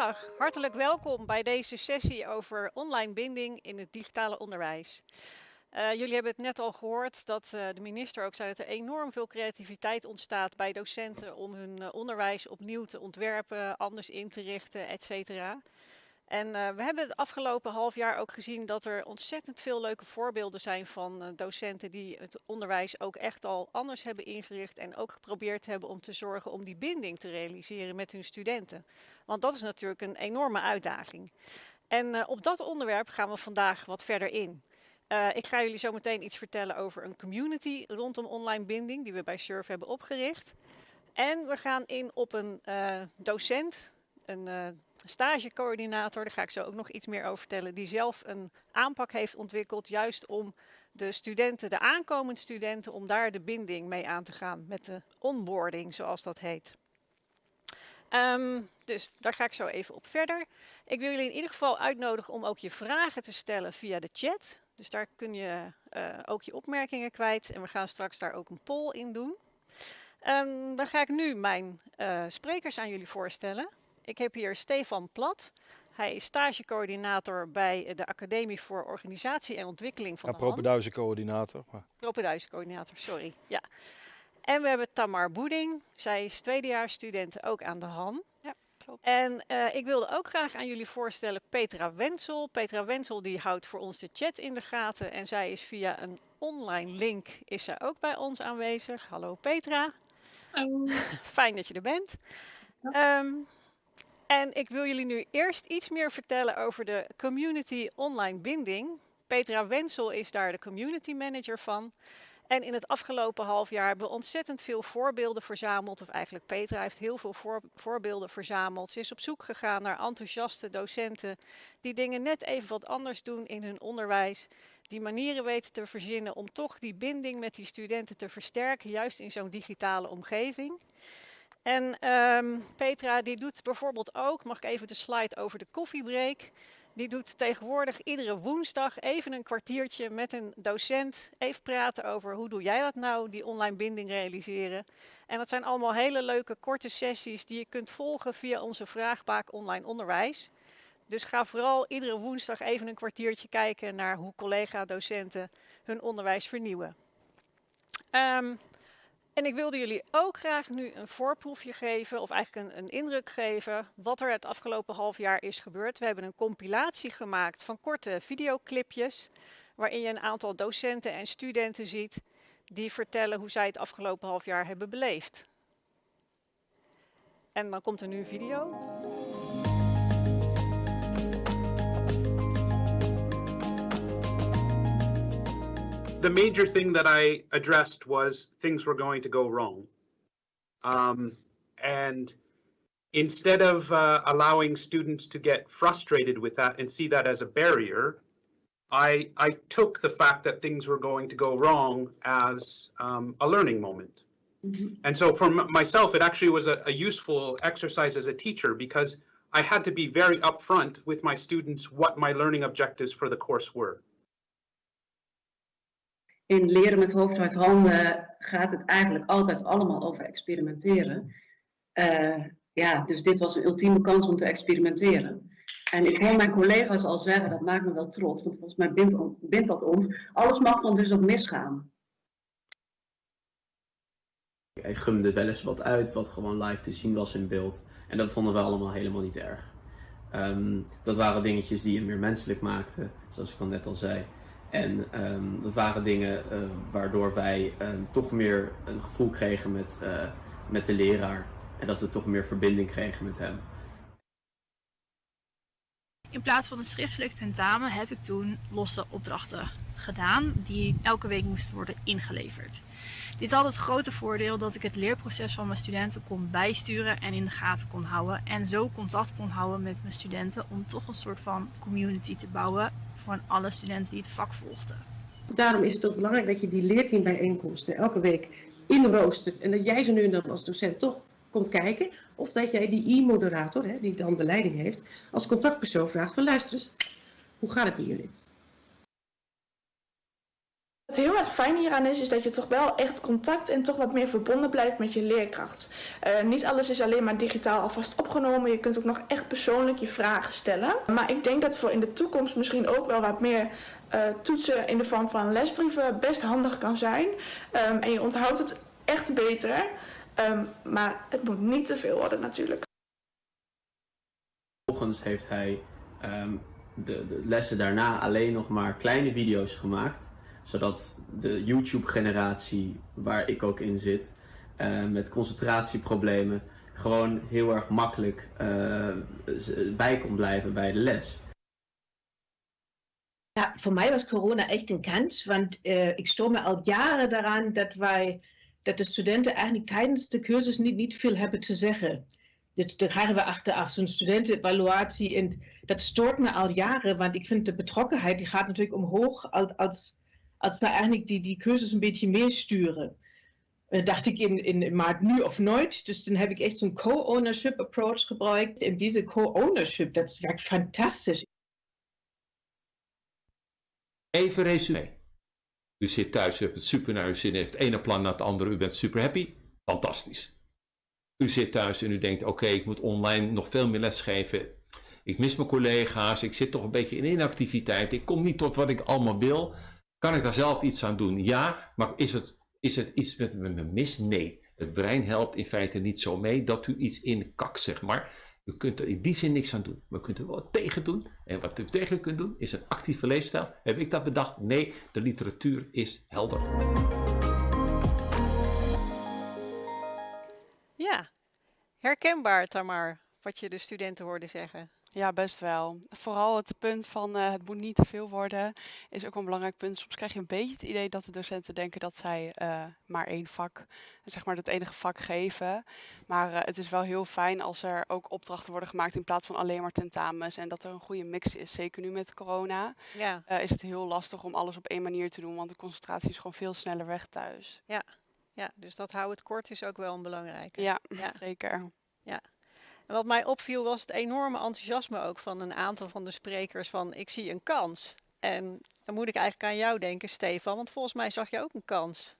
Goedemiddag, hartelijk welkom bij deze sessie over online binding in het digitale onderwijs. Uh, jullie hebben het net al gehoord dat uh, de minister ook zei dat er enorm veel creativiteit ontstaat bij docenten om hun uh, onderwijs opnieuw te ontwerpen, anders in te richten, et cetera. En uh, we hebben het afgelopen half jaar ook gezien dat er ontzettend veel leuke voorbeelden zijn van uh, docenten die het onderwijs ook echt al anders hebben ingericht en ook geprobeerd hebben om te zorgen om die binding te realiseren met hun studenten. Want dat is natuurlijk een enorme uitdaging. En uh, op dat onderwerp gaan we vandaag wat verder in. ik ga jullie zo meteen iets vertellen over een community rondom online binding die we bij Surf hebben opgericht. En we gaan in op een docent, een stagecoördinator, daar ga ik zo ook nog iets meer over vertellen, die zelf een aanpak heeft ontwikkeld, juist om de studenten, de aankomende studenten, om daar de binding mee aan te gaan met de onboarding, zoals dat heet. Um, dus daar ga ik zo even op verder. Ik wil jullie in ieder geval uitnodigen om ook je vragen te stellen via de chat. Dus daar kun je uh, ook je opmerkingen kwijt. En we gaan straks daar ook een poll in doen. Um, dan ga ik nu mijn uh, sprekers aan jullie voorstellen. Ik heb hier Stefan Plat. Hij is stagecoördinator bij de Academie voor Organisatie en Ontwikkeling van ja, de. Maar... Propeduizencoördinator, sorry. Ja. En we hebben Tamar Boeding. Zij is tweedejaarsstudent ook aan de Han. Ja, klopt. En uh, ik wilde ook graag aan jullie voorstellen Petra Wensel. Petra Wensel die houdt voor ons de chat in de gaten. En zij is via een online link is zij ook bij ons aanwezig. Hallo Petra. Hallo. Fijn dat je er bent. Ja. Um, en ik wil jullie nu eerst iets meer vertellen over de community online binding. Petra Wensel is daar de community manager van. En in het afgelopen half jaar hebben we ontzettend veel voorbeelden verzameld. Of eigenlijk Petra heeft heel veel voor, voorbeelden verzameld. Ze is op zoek gegaan naar enthousiaste docenten die dingen net even wat anders doen in hun onderwijs. Die manieren weten te verzinnen om toch die binding met die studenten te versterken, juist in zo'n digitale omgeving. En um, Petra die doet bijvoorbeeld ook, mag ik even de slide over de koffiebreak. Die doet tegenwoordig iedere woensdag even een kwartiertje met een docent. Even praten over hoe doe jij dat nou, die online binding realiseren. En dat zijn allemaal hele leuke korte sessies die je kunt volgen via onze vraagbaak online onderwijs. Dus ga vooral iedere woensdag even een kwartiertje kijken naar hoe collega-docenten hun onderwijs vernieuwen. Um, en ik wilde jullie ook graag nu een voorproefje geven, of eigenlijk een, een, indruk geven, wat er het afgelopen half jaar is gebeurd. We hebben een compilatie gemaakt van korte videoclipjes, waarin je een aantal docenten en studenten ziet die vertellen hoe zij het afgelopen half jaar hebben beleefd. En dan komt er nu een video. The major thing that I addressed was things were going to go wrong. Um, and instead of uh, allowing students to get frustrated with that and see that as a barrier, I, I took the fact that things were going to go wrong as um, a learning moment. Mm -hmm. And so for myself, it actually was a, a useful exercise as a teacher because I had to be very upfront with my students what my learning objectives for the course were. In leren met hoofd uit handen gaat het eigenlijk altijd allemaal over experimenteren. Uh, ja, dus dit was een ultieme kans om te experimenteren. En ik hoor mijn collega's al zeggen, dat maakt me wel trots, want volgens mij bindt, bindt dat ons. Alles mag dan dus ook misgaan. Hij gumde wel eens wat uit wat gewoon live te zien was in beeld. En dat vonden we allemaal helemaal niet erg. Um, dat waren dingetjes die hem meer menselijk maakten, zoals ik al net al zei. En um, dat waren dingen uh, waardoor wij um, toch meer een gevoel kregen met, uh, met de leraar. En dat we toch meer verbinding kregen met hem. In plaats van een schriftelijk tentamen heb ik toen losse opdrachten gedaan die elke week moesten worden ingeleverd. Dit had het grote voordeel dat ik het leerproces van mijn studenten kon bijsturen en in de gaten kon houden. En zo contact kon houden met mijn studenten om toch een soort van community te bouwen van alle studenten die het vak volgden. Daarom is het ook belangrijk dat je die leerteambijeenkomsten elke week inroostert. En dat jij ze nu en dan als docent toch komt kijken. Of dat jij die e-moderator, die dan de leiding heeft, als contactpersoon vraagt van luister eens, hoe gaat het met jullie? Wat heel erg fijn hieraan is, is dat je toch wel echt contact en toch wat meer verbonden blijft met je leerkracht. Uh, niet alles is alleen maar digitaal alvast opgenomen. Je kunt ook nog echt persoonlijk je vragen stellen. Maar ik denk dat voor in de toekomst misschien ook wel wat meer uh, toetsen in de vorm van lesbrieven best handig kan zijn. Um, en je onthoudt het echt beter. Um, maar het moet niet te veel worden natuurlijk. Vervolgens heeft hij um, de, de lessen daarna alleen nog maar kleine video's gemaakt zodat de YouTube-generatie, waar ik ook in zit, uh, met concentratieproblemen, gewoon heel erg makkelijk uh, bij kon blijven bij de les. Ja, voor mij was corona echt een kans, want uh, ik stoor me al jaren daaraan dat wij, dat de studenten eigenlijk tijdens de cursus niet, niet veel hebben te zeggen. Dit, daar krijgen we achteraf, zo'n studentenevaluatie. En dat stoort me al jaren, want ik vind de betrokkenheid, die gaat natuurlijk omhoog als, als als ze eigenlijk die, die cursus een beetje meer sturen. Uh, dacht ik in, in maart nu of nooit. Dus dan heb ik echt zo'n co-ownership approach gebruikt. En deze co-ownership, dat werkt fantastisch. Even resume. U zit thuis, u hebt het super naar uw zin, heeft het ene plan na het andere, u bent super happy. Fantastisch. U zit thuis en u denkt, oké, ik moet online nog veel meer lesgeven. Ik mis mijn collega's, ik zit toch een beetje in inactiviteit, ik kom niet tot wat ik allemaal wil. Kan ik daar zelf iets aan doen? Ja, maar is het, is het iets met me mis? Nee. Het brein helpt in feite niet zo mee dat u iets in kakt, zeg maar. U kunt er in die zin niks aan doen. Maar u kunt er wel wat tegen doen. En wat u tegen kunt doen is een actieve leefstijl. Heb ik dat bedacht? Nee, de literatuur is helder. Ja, herkenbaar Tamar, wat je de studenten hoorde zeggen. Ja, best wel. Vooral het punt van uh, het moet niet te veel worden is ook een belangrijk punt. Soms krijg je een beetje het idee dat de docenten denken dat zij uh, maar één vak, zeg maar het enige vak geven. Maar uh, het is wel heel fijn als er ook opdrachten worden gemaakt in plaats van alleen maar tentamens. En dat er een goede mix is. Zeker nu met corona ja. is het heel lastig om alles op één manier te doen. Want de concentratie is gewoon veel sneller weg thuis. Ja, ja dus dat hou het kort is ook wel een belangrijke. Ja, ja. zeker. Ja. En wat mij opviel was het enorme enthousiasme ook van een aantal van de sprekers van ik zie een kans. En dan moet ik eigenlijk aan jou denken, Stefan, want volgens mij zag je ook een kans.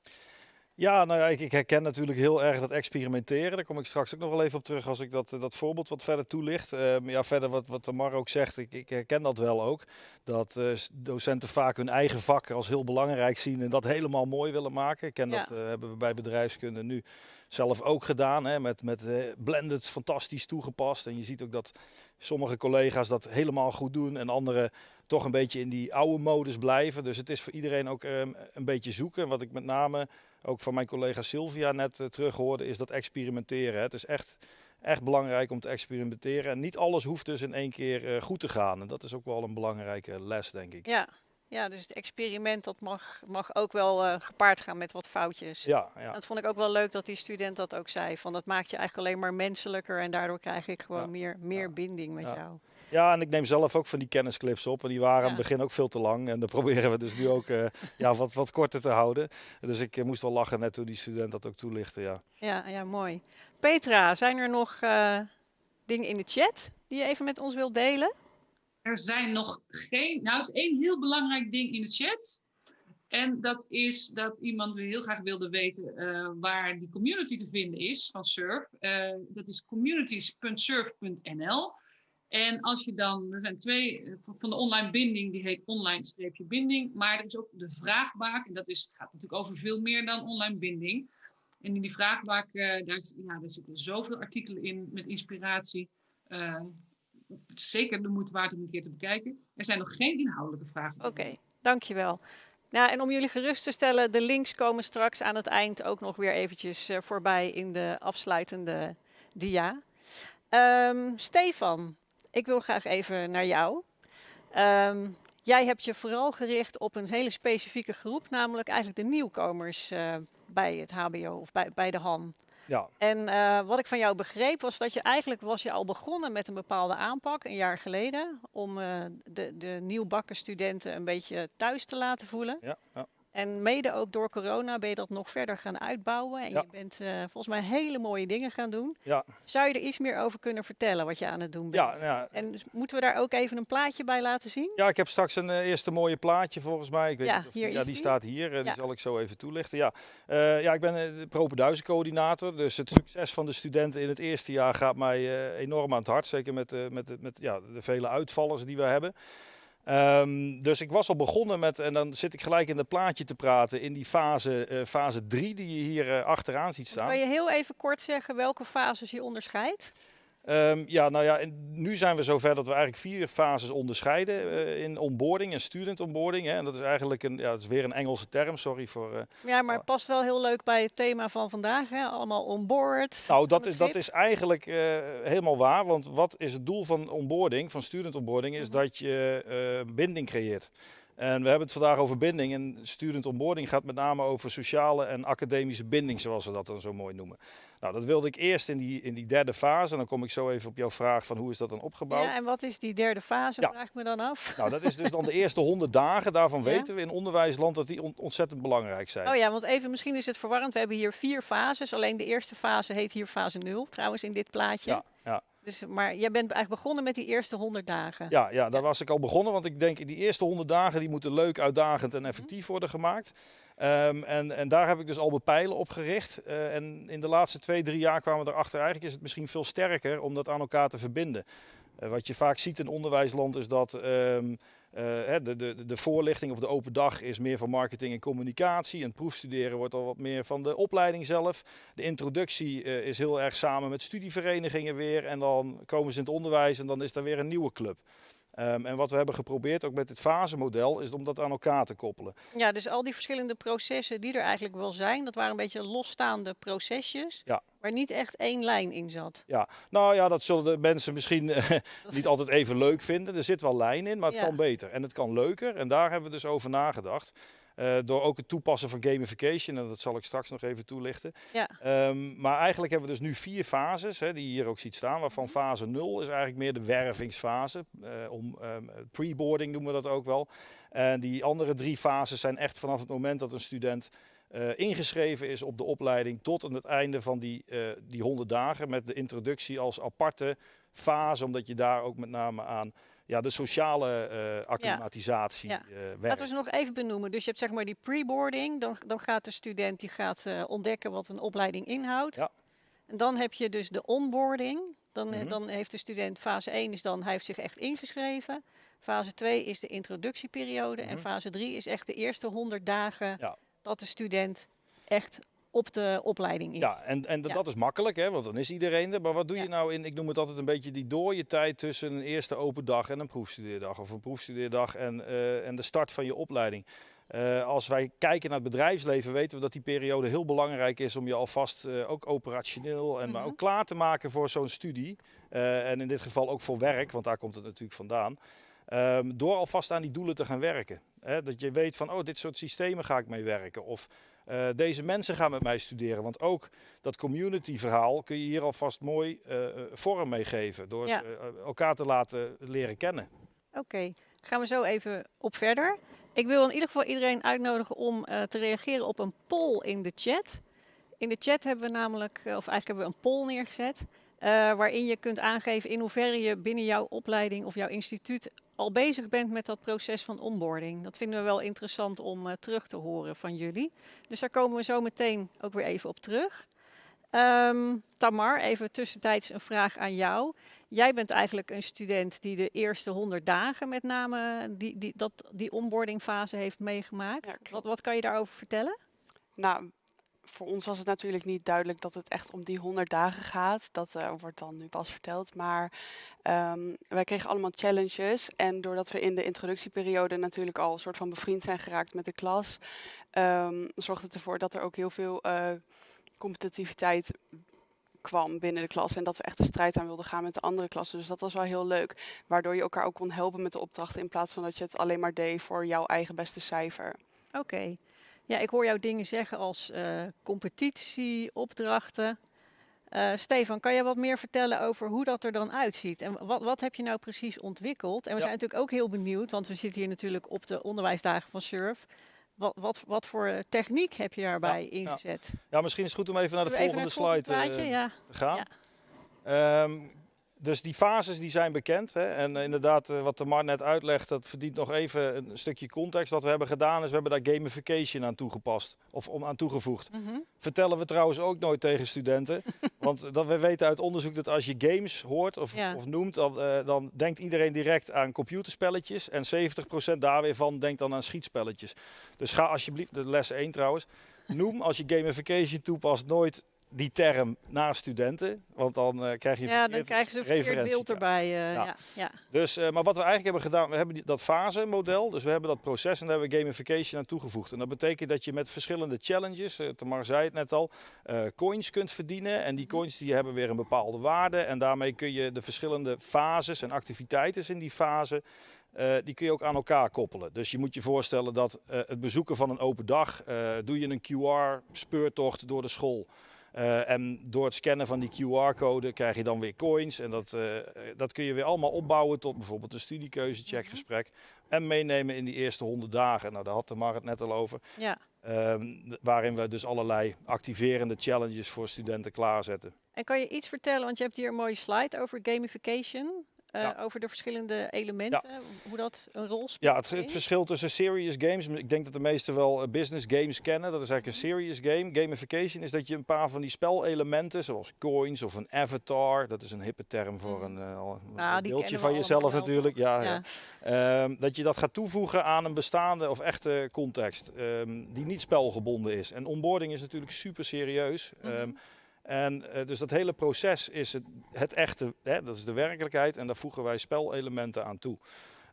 Ja, nou ja, ik, ik, herken natuurlijk heel erg dat experimenteren. Daar kom ik straks ook nog wel even op terug als ik dat, dat voorbeeld wat verder toelicht. Uh, ja, verder wat, wat Tamar ook zegt, ik, ik herken dat wel ook. Dat uh, docenten vaak hun eigen vak als heel belangrijk zien en dat helemaal mooi willen maken. Ik ken ja. dat, uh, hebben we bij bedrijfskunde nu zelf ook gedaan. Hè, met, met uh, blended fantastisch toegepast. En je ziet ook dat sommige collega's dat helemaal goed doen en anderen toch een beetje in die oude modus blijven. Dus het is voor iedereen ook um, een beetje zoeken. Wat ik met name ook van mijn collega Sylvia net uh, terug hoorde, is dat experimenteren. Het is echt, echt belangrijk om te experimenteren. En niet alles hoeft dus in één keer uh, goed te gaan. En dat is ook wel een belangrijke les, denk ik. Ja, ja, dus het experiment dat mag, mag ook wel uh, gepaard gaan met wat foutjes. Ja, ja. Dat vond ik ook wel leuk dat die student dat ook zei. Van dat maakt je eigenlijk alleen maar menselijker en daardoor krijg ik gewoon ja. meer, meer ja. binding met jou. Ja, en ik neem zelf ook van die kennisclips op. En die waren aan het begin ook veel te lang. En dat proberen we dus nu ook uh, ja, wat, wat korter te houden. Dus ik uh, moest wel lachen net toen die student dat ook toelichtte. Ja, ja, ja mooi. Petra, zijn er nog dingen in de chat die je even met ons wilt delen? Er zijn nog geen. Nou, er is één heel belangrijk ding in de chat. En dat is dat iemand heel graag wilde weten uh, waar die community te vinden is van Surf. Uh, dat is communities.surf.nl. En als je dan, er zijn twee van de online binding, die heet online-binding. Maar er is ook de vraagbaak. En dat is, gaat natuurlijk over veel meer dan online binding. En in die vraagbaak, uh, daar, ja, daar zitten zoveel artikelen in met inspiratie zeker de moeite waard om een keer te bekijken. Er zijn nog geen inhoudelijke vragen. Oké, dankjewel. Nou, en om jullie gerust te stellen, de links komen straks aan het eind ook nog weer eventjes voorbij in de afsluitende dia. Um, Stefan, ik wil graag even naar jou. Um, jij hebt je vooral gericht op een hele specifieke groep, namelijk eigenlijk de nieuwkomers uh, bij het HBO of bij, bij de HAN. Ja. En uh, wat ik van jou begreep was dat je eigenlijk was je al begonnen met een bepaalde aanpak een jaar geleden om uh, de, de nieuwbakken studenten een beetje thuis te laten voelen. Ja, ja. En mede ook door corona ben je dat nog verder gaan uitbouwen. En Ja. je bent eh, volgens mij hele mooie dingen gaan doen. Ja, Zou je er iets meer over kunnen vertellen wat je aan het doen bent? ja, ja. En dus moeten we daar ook even een plaatje bij laten zien? Ja, ik heb straks een eh, eerste mooie plaatje volgens mij. Ik weet Ja, niet of hier ja, die staat hier. eh, Ja. Die zal ik zo even toelichten. Ja, Eh, ja ik ben eh, de propenduizencoördinator. Dus het succes van de studenten in het eerste jaar gaat mij eh, enorm aan het hart. Zeker met, eh, met, met ja, de vele uitvallers die we hebben. Ehm, dus ik was al begonnen met, en dan zit ik gelijk in het plaatje te praten, in die fase, eh, fase 3 die je hier eh, achteraan ziet staan. Kan je heel even kort zeggen welke fases je onderscheidt? Ehm, ja, nou ja, en nu zijn we zover dat we eigenlijk vier fases onderscheiden eh, in onboarding en student onboarding. Hè. En dat is eigenlijk een, ja, dat is weer een Engelse term, sorry voor. eh, Ja, maar het past wel heel leuk bij het thema van vandaag. Hè? Allemaal onboard. nou, dat is, dat is eigenlijk eh, helemaal waar. Want wat is het doel van onboarding, van student onboarding, is Mhm. dat je binding creëert. En we hebben het vandaag over binding. En student onboarding gaat met name over sociale en academische binding, zoals we dat dan zo mooi noemen. Nou, dat wilde ik eerst in die, in die derde fase. En dan kom ik zo even op jouw vraag van hoe is dat dan opgebouwd. Ja, en wat is die derde fase, Ja. vraag ik me dan af. Nou, dat is dus dan de eerste 100 dagen. Daarvan Ja. weten we in onderwijsland dat die on- ontzettend belangrijk zijn. Oh ja, want even, misschien is het verwarrend. We hebben hier vier fases. Alleen de eerste fase heet hier fase 0, trouwens, in dit plaatje. ja. Dus, maar jij bent eigenlijk begonnen met die eerste 100 dagen. Ja, ja, daar was ik al begonnen. Want ik denk die eerste 100 dagen die moeten leuk, uitdagend Mhm. en effectief worden gemaakt. Ehm, en, en daar heb ik dus al bepijlen op gericht. Eh, en in de laatste twee, drie jaar kwamen we erachter. Eigenlijk is het misschien veel sterker om dat aan elkaar te verbinden. Eh, wat je vaak ziet in onderwijsland is dat ehm, eh, de, de, de voorlichting of de open dag is meer van marketing en communicatie. En proefstuderen wordt al wat meer van de opleiding zelf. De introductie eh, is heel erg samen met studieverenigingen weer. En dan komen ze in het onderwijs en dan is daar weer een nieuwe club. Ehm, en wat we hebben geprobeerd, ook met dit fasemodel, is om dat aan elkaar te koppelen. Ja, dus al die verschillende processen die er eigenlijk wel zijn, dat waren een beetje losstaande procesjes, Ja. waar niet echt één lijn in zat. Ja, nou ja, dat zullen de mensen misschien eh, niet altijd even leuk vinden. Er zit wel lijn in, maar het Ja. kan beter. En het kan leuker. En daar hebben we dus over nagedacht. Eh, door ook het toepassen van gamification, en dat zal ik straks nog even toelichten. Ja. Ehm, maar eigenlijk hebben we dus nu vier fases, hè, die je hier ook ziet staan. Waarvan Mhm. fase 0 is eigenlijk meer de wervingsfase. eh, om, ehm, pre-boarding noemen we dat ook wel. En die andere drie fases zijn echt vanaf het moment dat een student eh, ingeschreven is op de opleiding tot aan het einde van die, eh, die 100 dagen. Met de introductie als aparte fase, omdat je daar ook met name aan ja, de sociale eh acclimatisatie Ja. eh, werkt. Laten we ze nog even benoemen. Dus je hebt zeg maar die pre-boarding, dan, dan gaat de student die gaat eh, ontdekken wat een opleiding inhoudt. Ja. En dan heb je dus de onboarding. Dan, eh, Mhm. dan heeft de student fase 1 is dan hij heeft zich echt ingeschreven. Fase 2 is de introductieperiode. En Mhm. fase 3 is echt de eerste 100 dagen dat de student echt op de opleiding is. Ja, en, en Ja. dat is makkelijk, hè, want dan is iedereen er. Maar wat doe Ja. je nou in, ik noem het altijd een beetje die dooie tijd tussen een eerste open dag en een proefstudeerdag. Of een proefstudeerdag en, eh, en de start van je opleiding. Eh, als wij kijken naar het bedrijfsleven, weten we dat die periode heel belangrijk is om je alvast eh, ook operationeel en maar Mhm. ook klaar te maken voor zo'n studie. En in dit geval ook voor werk, want daar komt het natuurlijk vandaan. Ehm, door alvast aan die doelen te gaan werken. Hè, dat je weet van, oh, dit soort systemen ga ik mee werken. Of eh, deze mensen gaan met mij studeren. Want ook dat community verhaal kun je hier alvast mooi eh, eh, vorm mee geven. Door Ja. elkaar te laten leren kennen. Oké, gaan we zo even op verder. Ik wil in ieder geval iedereen uitnodigen om te reageren op een poll in de chat. In de chat hebben we namelijk, of eigenlijk hebben we een poll neergezet, eh, waarin je kunt aangeven in hoeverre je binnen jouw opleiding of jouw instituut al bezig bent met dat proces van onboarding. Dat vinden we wel interessant om eh, terug te horen van jullie. Dus daar komen we zo meteen ook weer even op terug. Ehm, Tamar, even tussentijds een vraag aan jou. Jij bent eigenlijk een student die de eerste 100 dagen met name die, die, dat, die onboardingfase heeft meegemaakt. Ja, wat, wat kan je daarover vertellen? Nou, voor ons was het natuurlijk niet duidelijk dat het echt om die 100 dagen gaat. Dat eh, wordt dan nu pas verteld. Maar ehm, wij kregen allemaal challenges. En doordat we in de introductieperiode natuurlijk al een soort van bevriend zijn geraakt met de klas, ehm, zorgde het ervoor dat er ook heel veel eh, competitiviteit kwam binnen de klas. En dat we echt de strijd aan wilden gaan met de andere klassen. Dus dat was wel heel leuk. Waardoor je elkaar ook kon helpen met de opdrachten. In plaats van dat je het alleen maar deed voor jouw eigen beste cijfer. Oké. Ja, ik hoor jou dingen zeggen als eh, competitie, opdrachten. Eh, Stefan, kan je wat meer vertellen over hoe dat er dan uitziet? En wat, wat heb je nou precies ontwikkeld? En we Ja. zijn natuurlijk ook heel benieuwd, want we zitten hier natuurlijk op de onderwijsdagen van SURF. wat, wat, wat voor techniek heb je daarbij Ja, ingezet? Ja, misschien is het goed om even naar de even volgende naar slide eh, plaatje? Te gaan. Ja. Dus die fases die zijn bekend. Hè? En eh, inderdaad, eh, wat de Mar net uitlegt, dat verdient nog even een stukje context. Wat we hebben gedaan is, we hebben daar gamification aan toegepast. Of om aan toegevoegd. Mhm. Vertellen we trouwens ook nooit tegen studenten. Want dat, we weten uit onderzoek dat als je games hoort of, Ja. of noemt, dan, eh, dan denkt iedereen direct aan computerspelletjes. En 70% daar weer van denkt dan aan schietspelletjes. Dus ga alsjeblieft, de les 1 trouwens, noem als je gamification toepast nooit die term naar studenten. Want dan eh, krijg je Ja, dan krijgen ze een verkeerd beeld erbij. eh, Ja. ja. Ja. Dus, eh, maar wat we eigenlijk hebben gedaan, we hebben die- dat fase-model, dus we hebben dat proces en daar hebben we gamification aan toegevoegd. En dat betekent dat je met verschillende challenges, Tamar zei het net al, coins kunt verdienen. En die coins die hebben weer een bepaalde waarde en daarmee kun je de verschillende fases en activiteiten in die fase, die kun je ook aan elkaar koppelen. Dus je moet je voorstellen dat het bezoeken van een open dag, doe je een QR-speurtocht door de school. Eh, en door het scannen van die QR-code krijg je dan weer coins. En dat, eh, dat kun je weer allemaal opbouwen tot bijvoorbeeld een studiekeuze-checkgesprek. En meenemen in die eerste 100 dagen. Nou, daar had de Mar het net al over. Ja. Ehm, waarin we dus allerlei activerende challenges voor studenten klaarzetten. En kan je iets vertellen, want je hebt hier een mooie slide over gamification. Eh, Ja. Over de verschillende elementen, hoe dat een rol speelt. Ja, het, het verschil tussen serious games, ik denk dat de meesten wel eh, business games kennen. Dat is eigenlijk een serious game. Gamification is dat je een paar van die spelelementen, zoals coins of een avatar, dat is een hippe term voor een, eh, al- een Nou, die beeldje van jezelf natuurlijk. Ja, Ja. ja. Ehm, dat je dat gaat toevoegen aan een bestaande of echte context, ehm, die niet spelgebonden is. En onboarding is natuurlijk super serieus. Mhm. Ehm, en eh, dus dat hele proces is het, echte, hè, dat is de werkelijkheid en daar voegen wij spelelementen aan toe.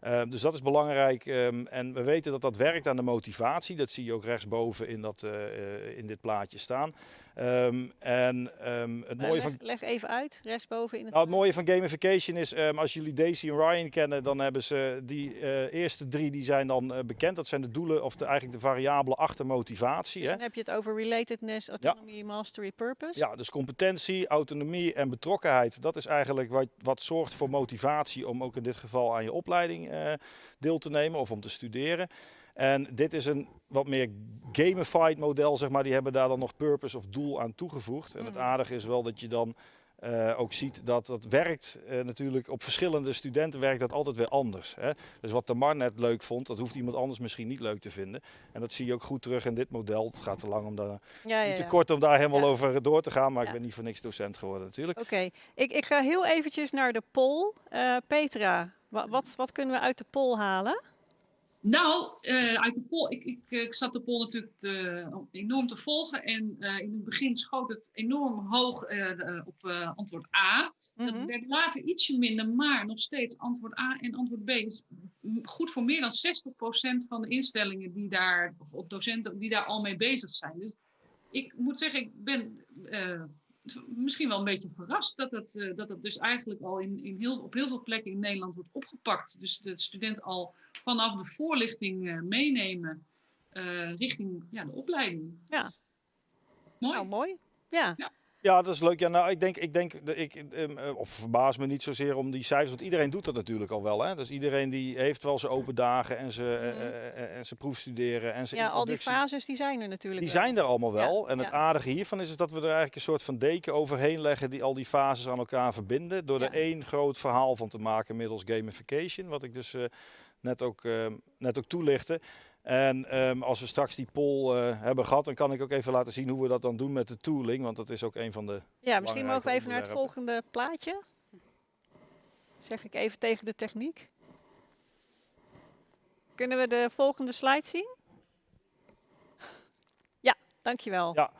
Ehm, dus dat is belangrijk ehm, en we weten dat dat werkt aan de motivatie. Dat zie je ook rechtsboven in, dat, eh, eh, in dit plaatje staan. Ehm, en ehm, het Eh, mooie leg, van leg even uit, rechtsboven in het... nou, het mooie van gamification is, ehm, als jullie Daisy en Ryan kennen, dan hebben ze die eh, eerste drie die zijn dan eh, bekend. Dat zijn de doelen of de, eigenlijk de variabelen achter motivatie. Dus Hè? dan heb je het over relatedness, autonomy, mastery, purpose. Ja, dus competentie, autonomie en betrokkenheid. Dat is eigenlijk wat, wat zorgt voor motivatie om ook in dit geval aan je opleiding deel te nemen of om te studeren. En dit is een wat meer gamified model, zeg maar. Die hebben daar dan nog purpose of doel aan toegevoegd. En het Mhm. aardige is wel dat je dan eh, ook ziet dat dat werkt eh, natuurlijk op verschillende studenten werkt dat altijd weer anders. Hè? Dus wat de Mar net leuk vond, dat hoeft iemand anders misschien niet leuk te vinden. En dat zie je ook goed terug in dit model. Het gaat te lang om daar Ja, te kort om daar helemaal over door te gaan, maar ik ben niet voor niks docent geworden natuurlijk. Oké, ik, ik ga heel eventjes naar de poll. Eh, Petra, wa- wat, wat kunnen we uit de poll halen? Nou, eh, uit de poll, ik, ik, ik zat de poll natuurlijk te- enorm te volgen. En eh, in het begin schoot het enorm hoog eh, eh, op eh, antwoord A. Mhm. Dat werd later ietsje minder, maar nog steeds antwoord A en antwoord B is m- goed voor meer dan 60% van de instellingen die daar, of op docenten die daar al mee bezig zijn. Dus ik moet zeggen, ik ben eh, misschien wel een beetje verrast dat het, eh, dat het dus eigenlijk al in, in heel, op heel veel plekken in Nederland wordt opgepakt. Dus de student al vanaf de voorlichting eh, meenemen eh, richting ja, de opleiding. Ja. Mooi. Nou, mooi. Ja. Ja, dat is leuk. Ja, nou, ik denk, ik denk, de- ik, ehm, eh, of verbaas me niet zozeer om die cijfers, want iedereen doet dat natuurlijk al wel. Hè? Dus iedereen die heeft wel zijn open dagen en zijn, eh, eh, eh, en zijn proefstuderen en zijn Mhm. ja, al die fases die zijn er natuurlijk Die wel. zijn er allemaal wel. Ja, en het ja. aardige hiervan is, is dat we er eigenlijk een soort van deken overheen leggen die al die fases aan elkaar verbinden. Door Ja. er één groot verhaal van te maken middels gamification. Wat ik dus eh, net, ook, eh, net ook toelichtte. En ehm, als we straks die poll eh, hebben gehad, dan kan ik ook even laten zien hoe we dat dan doen met de tooling. Want dat is ook een van de. Ja, misschien mogen we even naar het volgende plaatje. Zeg ik even tegen de techniek. Kunnen we de volgende slide zien? Ja, dankjewel. Ja,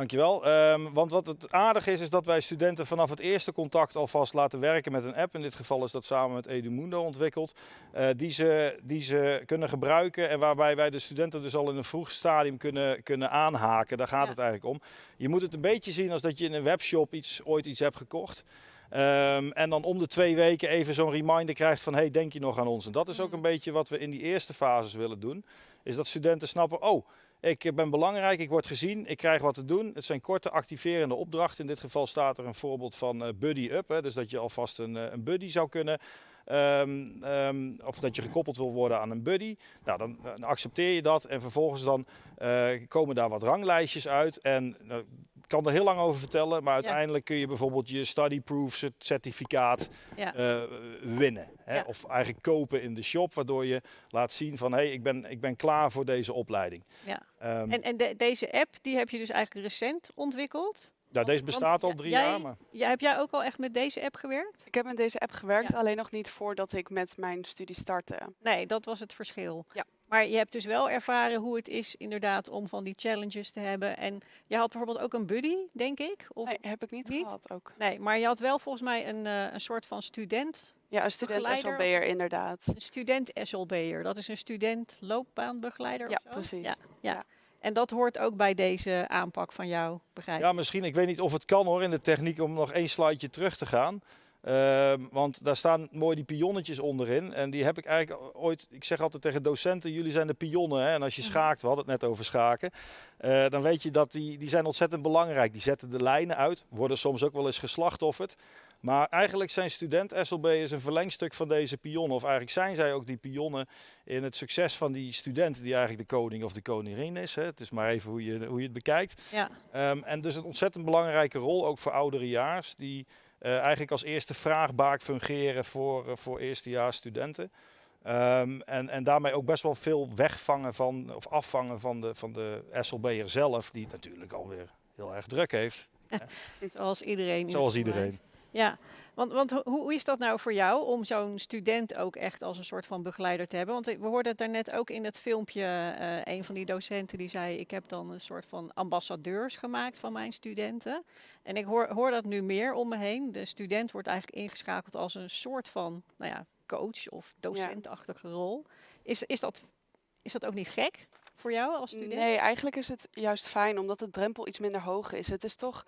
dankjewel. Ehm, want wat het aardige is, is dat wij studenten vanaf het eerste contact alvast laten werken met een app. In dit geval is dat samen met Edumundo ontwikkeld. eh, die, ze, die ze kunnen gebruiken en waarbij wij de studenten dus al in een vroeg stadium kunnen, kunnen aanhaken. Daar gaat Ja. het eigenlijk om. Je moet het een beetje zien als dat je in een webshop iets, ooit iets hebt gekocht. Ehm, en dan om de twee weken even zo'n reminder krijgt van, hey, denk je nog aan ons? En dat is ook Mhm. een beetje wat we in die eerste fases willen doen. Is dat studenten snappen, oh, ik ben belangrijk, ik word gezien, ik krijg wat te doen. Het zijn korte activerende opdrachten. In dit geval staat er een voorbeeld van eh, Buddy Up. Hè, dus dat je alvast een, eh, een buddy zou kunnen ehm, ehm, of dat je gekoppeld wil worden aan een buddy. Nou, dan, accepteer je dat en vervolgens dan eh, komen daar wat ranglijstjes uit. En nou, kan er heel lang over vertellen, maar uiteindelijk kun je bijvoorbeeld je studyproof certificaat Ja. eh, winnen. Hè? Ja. Of eigenlijk kopen in de shop, waardoor je laat zien van hé, hey, ik, ben, ik ben klaar voor deze opleiding. Ja. Ehm, En, en de- deze app, die heb je dus eigenlijk recent ontwikkeld. nou, deze Want bestaat al drie jij- jaar, maar Ja, heb jij ook al echt met deze app gewerkt? Ik heb met deze app gewerkt, Ja. alleen nog niet voordat ik met mijn studie startte. Nee, dat was het verschil. Ja. Maar je hebt dus wel ervaren hoe het is inderdaad om van die challenges te hebben. En je had bijvoorbeeld ook een buddy, denk ik? Of Nee, heb ik niet, niet? gehad ook. Nee, maar je had wel volgens mij een, eh, een soort van student, Ja, een student SLB'er inderdaad. een student SLB'er. Dat is een student loopbaanbegeleider Ja, of zo? precies. Ja, ja. Ja. En dat hoort ook bij deze aanpak van jou, begrijp ik? Ja, misschien. Ik weet niet of het kan hoor in de techniek om nog één slideje terug te gaan. Ehm, want daar staan mooi die pionnetjes onderin. En die heb ik eigenlijk ooit. Ik zeg altijd tegen docenten: jullie zijn de pionnen. Hè? En als je Mhm. schaakt, we hadden het net over schaken. eh, dan weet je dat die, die zijn ontzettend belangrijk. Die zetten de lijnen uit. Worden soms ook wel eens geslachtofferd. Maar eigenlijk zijn student SLB'ers een verlengstuk van deze pionnen. Of eigenlijk zijn zij ook die pionnen in het succes van die student die eigenlijk de koning of de koningin is. Hè? Het is maar even hoe je, hoe je het bekijkt. Ja. Ehm, en dus een ontzettend belangrijke rol ook voor ouderejaars, die eh, eigenlijk als eerste vraagbaak fungeren voor, uh, voor eerstejaars studenten. Um, en, en daarmee ook best wel veel wegvangen van, of afvangen van de, van de SLB'er zelf, die het natuurlijk alweer heel erg druk heeft. Zoals iedereen. Zoals iedereen. Ja, want, want ho- hoe, hoe is dat nou voor jou om zo'n student ook echt als een soort van begeleider te hebben? Want ik- we hoorden het daarnet ook in het filmpje, eh, een van die docenten die zei, ik heb dan een soort van ambassadeurs gemaakt van mijn studenten. En ik hoor, hoor dat nu meer om me heen. De student wordt eigenlijk ingeschakeld als een soort van, nou ja, coach of docentachtige rol. Is, is, dat, is dat ook niet gek voor jou als student? Nee, eigenlijk is het juist fijn omdat de drempel iets minder hoog is. Het is toch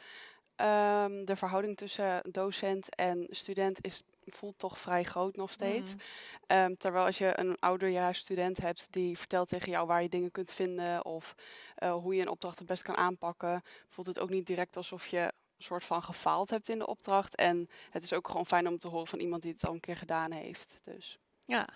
ehm, de verhouding tussen docent en student is, voelt toch vrij groot nog steeds. Mhm. Ehm, terwijl als je een ouderjaars student hebt die vertelt tegen jou waar je dingen kunt vinden of eh, hoe je een opdracht het best kan aanpakken, voelt het ook niet direct alsof je een soort van gefaald hebt in de opdracht. En het is ook gewoon fijn om te horen van iemand die het al een keer gedaan heeft. Dus Ja,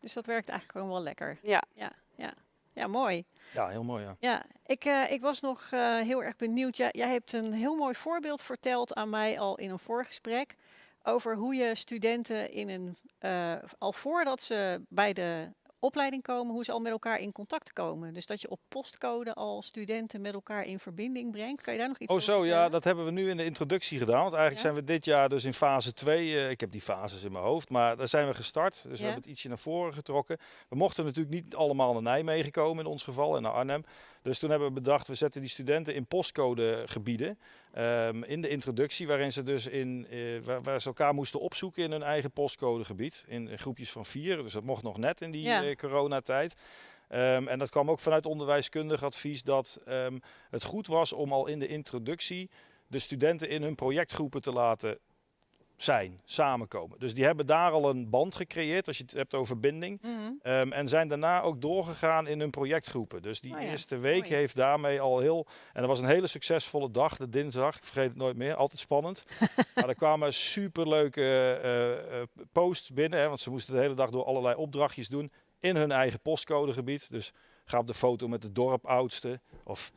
dus dat werkt eigenlijk gewoon wel lekker. ja. Ja, ja. Ja mooi. Ja, heel mooi. Ja. Ja, ik, eh, ik was nog eh, heel erg benieuwd. Jij, jij hebt een heel mooi voorbeeld verteld aan mij al in een voorgesprek. Over hoe je studenten in een, eh, al voordat ze bij de opleiding komen, hoe ze al met elkaar in contact komen. Dus dat je op postcode al studenten met elkaar in verbinding brengt. Kan je daar nog iets Oh over zo, ja, dat hebben we nu in de introductie gedaan. Want eigenlijk Ja? zijn we dit jaar dus in fase 2. ik heb die fases in mijn hoofd, maar daar zijn we gestart. Dus we hebben het ietsje naar voren getrokken. We mochten natuurlijk niet allemaal naar Nijmegen komen in ons geval en naar Arnhem. Dus toen hebben we bedacht, we zetten die studenten in postcodegebieden. ehm, in de introductie, waarin ze dus in, eh, waar, waar ze elkaar moesten opzoeken in hun eigen postcodegebied. In, groepjes van vier, dus dat mocht nog net in die Ja. eh, coronatijd. Ehm, en dat kwam ook vanuit onderwijskundig advies dat ehm, het goed was om al in de introductie de studenten in hun projectgroepen te laten zijn, samenkomen. Dus die hebben daar al een band gecreëerd, als je het hebt over binding. Mhm. Ehm, en zijn daarna ook doorgegaan in hun projectgroepen. Dus die Oh ja, eerste week mooi. heeft daarmee al heel... En dat was een hele succesvolle dag, de dinsdag. Ik vergeet het nooit meer, altijd spannend. maar er kwamen superleuke eh, posts binnen. Hè, want ze moesten de hele dag door allerlei opdrachtjes doen in hun eigen postcodegebied. Dus ga op de foto met de dorpoudste. Of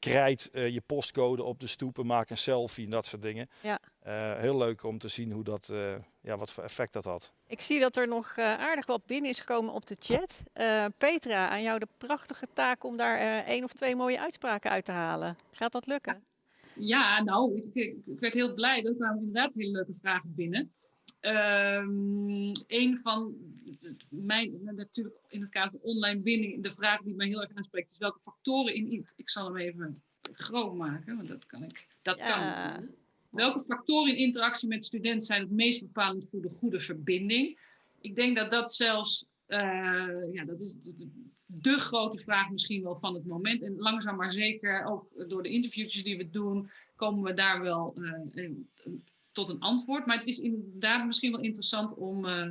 krijt eh, je postcode op de stoepen, maak een selfie en dat soort dingen. Ja. Eh, heel leuk om te zien hoe dat, eh, ja, wat voor effect dat had. Ik zie dat er nog eh, aardig wat binnen is gekomen op de chat. Eh, Petra, aan jou de prachtige taak om daar eh, één of twee mooie uitspraken uit te halen. Gaat dat lukken? Ja, nou, ik, ik, ik werd heel blij. Er kwamen inderdaad hele leuke vragen binnen. Ehm een van mijn, natuurlijk in het kader van online binding, de vraag die mij heel erg aanspreekt, is welke factoren in, ik zal hem even groot maken, want dat kan ik, dat kan Ja. ik. Welke factoren in interactie met studenten zijn het meest bepalend voor de goede verbinding? Ik denk dat dat zelfs, eh, ja, dat is de, grote vraag misschien wel van het moment. En langzaam maar zeker, ook door de interviewtjes die we doen, komen we daar wel eh, tot een antwoord. Maar het is inderdaad misschien wel interessant om eh,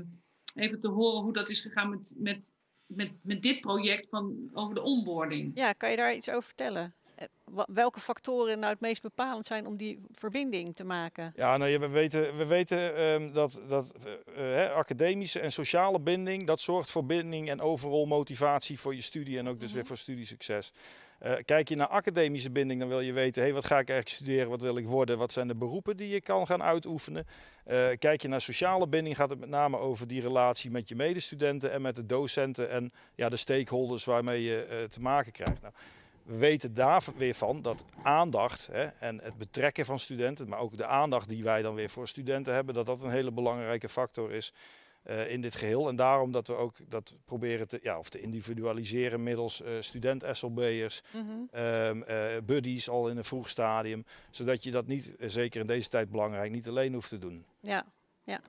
even te horen hoe dat is gegaan met, met, met, met dit project van, over de onboarding. Ja, kan je daar iets over vertellen? eh, welke factoren nou het meest bepalend zijn om die verbinding te maken? Ja, nou, ja, we weten, we weten ehm, dat, dat eh, hè, academische en sociale binding, dat zorgt voor binding en overal motivatie voor je studie en ook dus weer voor studiesucces. Eh, kijk je naar academische binding, dan wil je weten, hey, wat ga ik eigenlijk studeren, wat wil ik worden, wat zijn de beroepen die je kan gaan uitoefenen. Eh, kijk je naar sociale binding, gaat het met name over die relatie met je medestudenten en met de docenten en ja, de stakeholders waarmee je eh, te maken krijgt. Nou, we weten daar weer van dat aandacht hè, en het betrekken van studenten, maar ook de aandacht die wij dan weer voor studenten hebben, dat dat een hele belangrijke factor is eh, in dit geheel. En daarom dat we ook dat proberen te, ja, of te individualiseren middels eh, student-SLB'ers, Mhm. ehm, eh, buddies al in een vroeg stadium, zodat je dat niet, zeker in deze tijd belangrijk, niet alleen hoeft te doen. Ja, ja.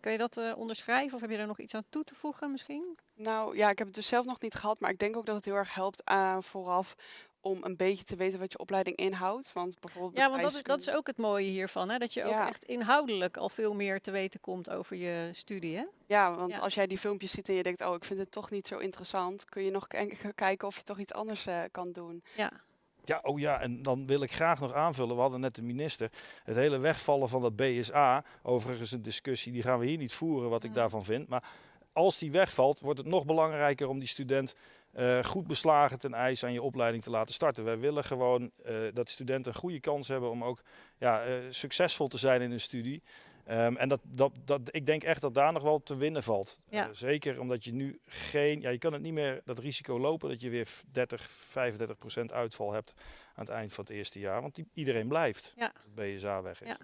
Kun je dat eh, onderschrijven of heb je er nog iets aan toe te voegen misschien? Nou ja, ik heb het dus zelf nog niet gehad, maar ik denk ook dat het heel erg helpt vooraf om een beetje te weten wat je opleiding inhoudt. Want bijvoorbeeld Ja, want dat is, dat is ook het mooie hiervan, hè? dat je ook Ja. echt inhoudelijk al veel meer te weten komt over je studie. Hè? Ja, want Ja. als jij die filmpjes ziet en je denkt, oh, ik vind het toch niet zo interessant, kun je nog kijken of je toch iets anders eh, kan doen. Ja. Ja, oh ja, en dan wil ik graag nog aanvullen. We hadden net de minister. Het hele wegvallen van dat BSA. Overigens een discussie, die gaan we hier niet voeren, wat ik daarvan vind. Maar als die wegvalt, wordt het nog belangrijker om die student eh, goed beslagen ten eis aan je opleiding te laten starten. Wij willen gewoon eh, dat studenten een goede kans hebben om ook ja, eh, succesvol te zijn in hun studie. Ehm, en dat, dat, dat, ik denk echt dat daar nog wel te winnen valt. Ja. Zeker omdat je nu geen, ja, je kan het niet meer dat risico lopen dat je weer 30, 35 procent uitval hebt aan het eind van het eerste jaar. Want die, iedereen blijft Ja. als het BSA weg is. Ja.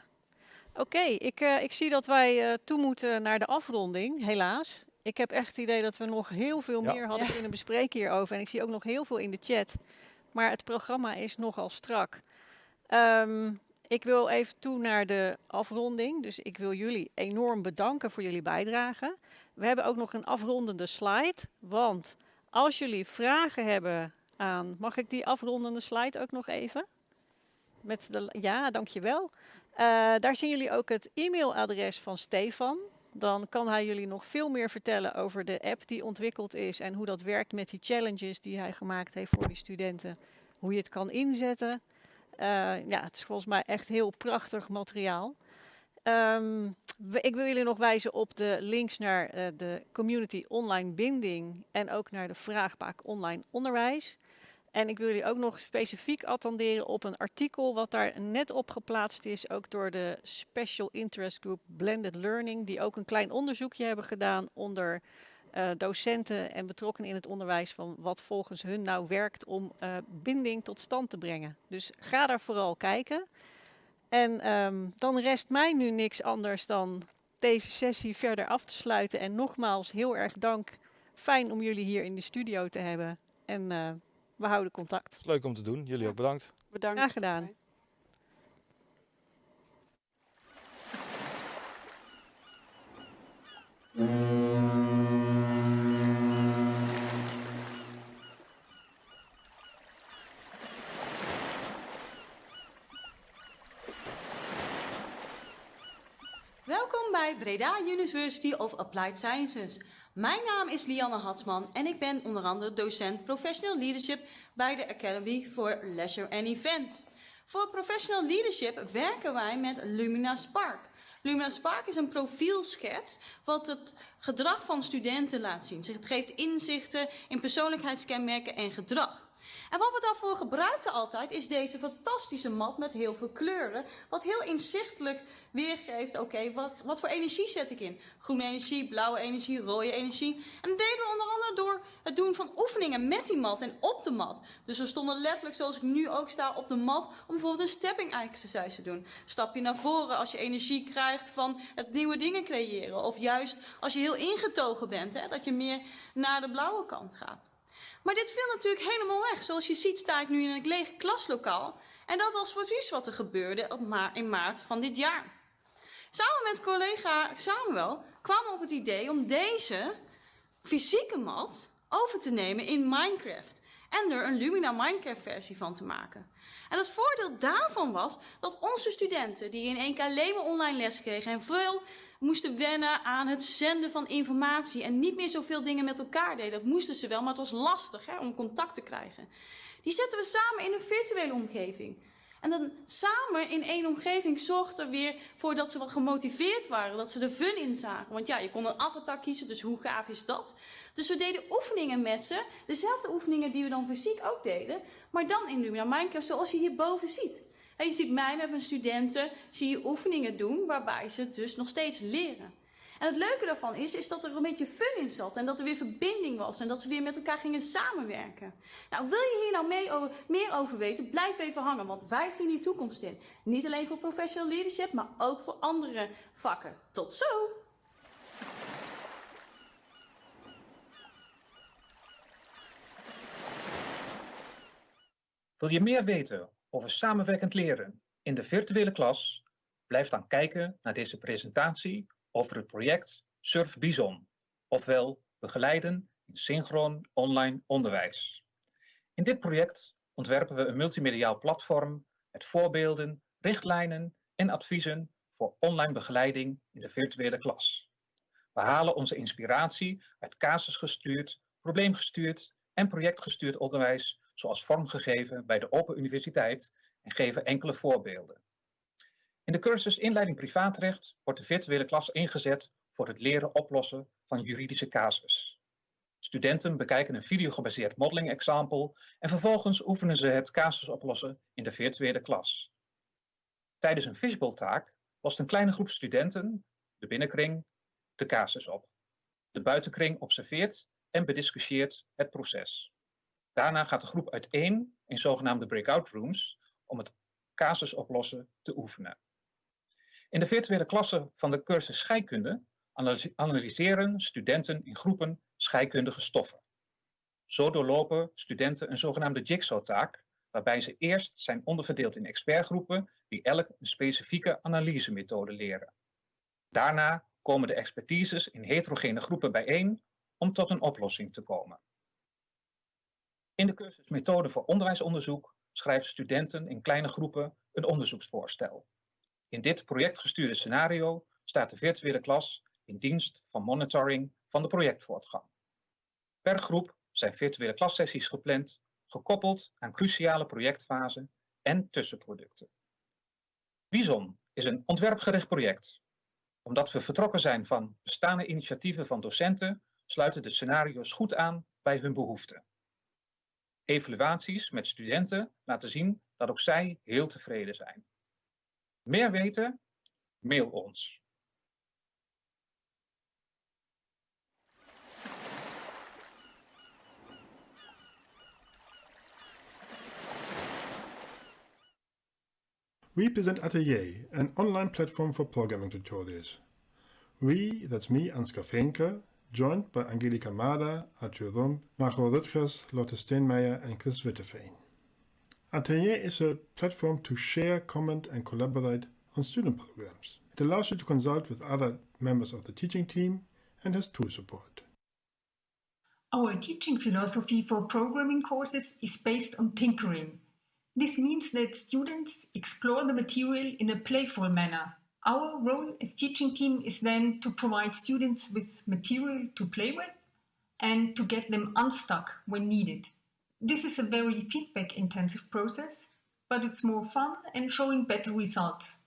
Oké, ik, ik zie dat wij toe moeten naar de afronding, helaas. Ik heb echt het idee dat we nog heel veel Ja. meer hadden Ja. kunnen bespreken hierover. En ik zie ook nog heel veel in de chat. Maar het programma is nogal strak. Ehm, ik wil even toe naar de afronding. Dus ik wil jullie enorm bedanken voor jullie bijdrage. We hebben ook nog een afrondende slide. Want als jullie vragen hebben aan... Mag ik die afrondende slide ook nog even? Met de, ja, dankjewel. Eh daar zien jullie ook het e-mailadres van Stefan. Dan kan hij jullie nog veel meer vertellen over de app die ontwikkeld is en hoe dat werkt met die challenges die hij gemaakt heeft voor die studenten. Hoe je het kan inzetten. Eh, ja, het is volgens mij echt heel prachtig materiaal. Ehm, ik wil jullie nog wijzen op de links naar eh, de community online binding en ook naar de vraagbaak online onderwijs. En ik wil jullie ook nog specifiek attenderen op een artikel wat daar net op geplaatst is, ook door de Special Interest Group Blended Learning, die ook een klein onderzoekje hebben gedaan onder eh, docenten en betrokkenen in het onderwijs van wat volgens hun nou werkt om eh, binding tot stand te brengen. Dus ga daar vooral kijken. En ehm, dan rest mij nu niks anders dan deze sessie verder af te sluiten. En nogmaals heel erg dank. Fijn om jullie hier in de studio te hebben. En eh, we houden contact. Is leuk om te doen. Jullie ook bedankt. Bedankt. Graag gedaan. Welkom bij Breda University of Applied Sciences. Mijn naam is Lianne Hatsman en ik ben onder andere docent Professional Leadership bij de Academy for Leisure and Events. Voor Professional Leadership werken wij met Lumina Spark. Lumina Spark is een profielschets wat het gedrag van studenten laat zien. Het geeft inzichten in persoonlijkheidskenmerken en gedrag. En wat we daarvoor gebruikten altijd is deze fantastisze mat met heel veel kleuren. Wat heel inzichtelijk weergeeft, oké, wat, wat voor energie zet ik in? Groene energie, blauwe energie, rode energie. En dat deden we onder andere door het doen van oefeningen met die mat en op de mat. Dus we stonden letterlijk zoals ik nu ook sta op de mat om bijvoorbeeld een stepping exercise te doen. Stap je naar voren als je energie krijgt van het nieuwe dingen creëren. Of juist als je heel ingetogen bent, hè, dat je meer naar de blauwe kant gaat. Maar dit viel natuurlijk helemaal weg. Zoals je ziet sta ik nu in een leeg klaslokaal. En dat was precies wat er gebeurde op in maart van dit jaar. Samen met collega Samuel kwamen we op het idee om deze fysieke mat over te nemen in Minecraft. En er een Lumina Minecraft versie van te maken. En het voordeel daarvan was dat onze studenten, die in één keer alleen online les kregen en veel moesten wennen aan het zenden van informatie en niet meer zoveel dingen met elkaar deden. Dat moesten ze wel, maar het was lastig hè, om contact te krijgen. Die zetten we samen in een virtuele omgeving. En dan samen in één omgeving zorgt er weer voor dat ze wat gemotiveerd waren. Dat ze er fun in zagen. Want ja, je kon een avatar kiezen, dus hoe gaaf is dat? Dus we deden oefeningen met ze. Dezelfde oefeningen die we dan fysiek ook deden. Maar dan in Lumina Minecraft zoals je hierboven ziet. Je ziet mij met mijn studenten, zie je oefeningen doen waarbij ze dus nog steeds leren. En het leuke daarvan is, is dat er een beetje fun in zat. En dat er weer verbinding was. En dat ze weer met elkaar gingen samenwerken. Nou, wil je hier nou meer over weten? Blijf even hangen. Want wij zien die toekomst in. Niet alleen voor professional leadership, maar ook voor andere vakken. Tot zo! Wil je meer weten over samenwerkend leren in de virtuele klas? Blijf dan kijken naar deze presentatie over het project Surf Bison, ofwel begeleiden in synchroon online onderwijs. In dit project ontwerpen we een multimediaal platform met voorbeelden, richtlijnen en adviezen voor online begeleiding in de virtuele klas. We halen onze inspiratie uit casusgestuurd, probleemgestuurd en projectgestuurd onderwijs zoals vormgegeven bij de Open Universiteit en geven enkele voorbeelden. In de cursus Inleiding Privaatrecht wordt de virtuele klas ingezet voor het leren oplossen van juridische casus. Studenten bekijken een videogebaseerd modeling example en vervolgens oefenen ze het casus oplossen in de virtuele klas. Tijdens een fishbowl taak lost een kleine groep studenten, de binnenkring, de casus op. De buitenkring observeert en bediscussieert het proces. Daarna gaat de groep uiteen in zogenaamde breakout rooms om het casus oplossen te oefenen. In de virtuele klasse van de cursus scheikunde analyseren studenten in groepen scheikundige stoffen. Zo doorlopen studenten een zogenaamde jigsaw-taak, waarbij ze eerst zijn onderverdeeld in expertgroepen die elk een specifieke analysemethode leren. Daarna komen de expertises in heterogene groepen bijeen om tot een oplossing te komen. In de cursus Methode voor onderwijsonderzoek schrijven studenten in kleine groepen een onderzoeksvoorstel. In dit projectgestuurde scenario staat de virtuele klas in dienst van monitoring van de projectvoortgang. Per groep zijn virtuele klassessies gepland, gekoppeld aan cruciale projectfasen en tussenproducten. Bison is een ontwerpgericht project. Omdat we vertrokken zijn van bestaande initiatieven van docenten, sluiten de scenario's goed aan bij hun behoeften. Evaluaties met studenten laten zien dat ook zij heel tevreden zijn. Meer weten? Mail ons. We present Atelier, an online platform for programming tutorials. We, that's me, Ansgar Fenke, joined by Angelika Mada, Arthur Rump, Margot Rutgers, Lotte Steenmeier and Chris Witteveen. Atelier is a platform to share, comment and collaborate on student programs. It allows you to consult with other members of the teaching team and has tool support. Our teaching philosophy for programming courses is based on tinkering. This means that students explore the material in a playful manner. Our role as teaching team is then to provide students with material to play with and to get them unstuck when needed. This is a very feedback intensive process, but it's more fun and showing better results.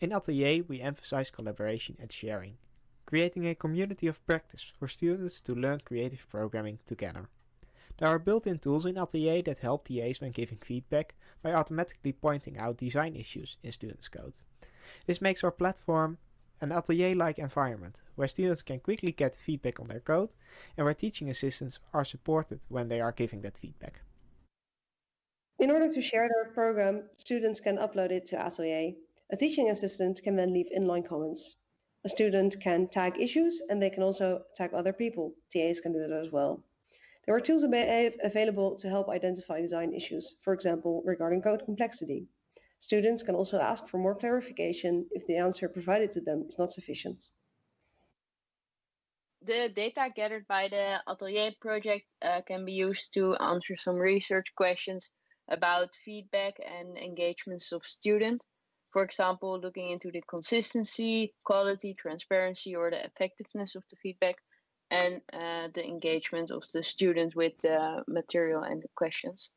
In Atelier, we emphasize collaboration and sharing, creating a community of practice for students to learn creative programming together. There are built-in tools in Atelier that help TAs when giving feedback by automatically pointing out design issues in students' code. This makes our platform an atelier-like environment, where students can quickly get feedback on their code and where teaching assistants are supported when they are giving that feedback. In order to share their program, students can upload it to Atelier. A teaching assistant can then leave inline comments. A student can tag issues and they can also tag other people. TAs can do that as well. There are tools available to help identify design issues, for example, regarding code complexity. Students can also ask for more clarification if the answer provided to them is not sufficient. The data gathered by the Atelier project uh, can be used to answer some research questions about feedback and engagements of students. For example, looking into the consistency, quality, transparency, or the effectiveness of the feedback. and uh, the engagement of the student with the material and the questions.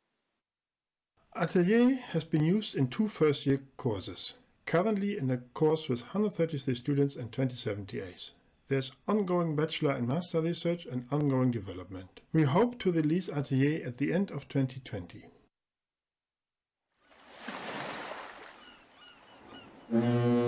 Atelier has been used in two first-year courses, currently in a course with 133 students and 27 TAs. There's ongoing bachelor and master research and ongoing development. We hope to release Atelier at the end of 2020. Mm.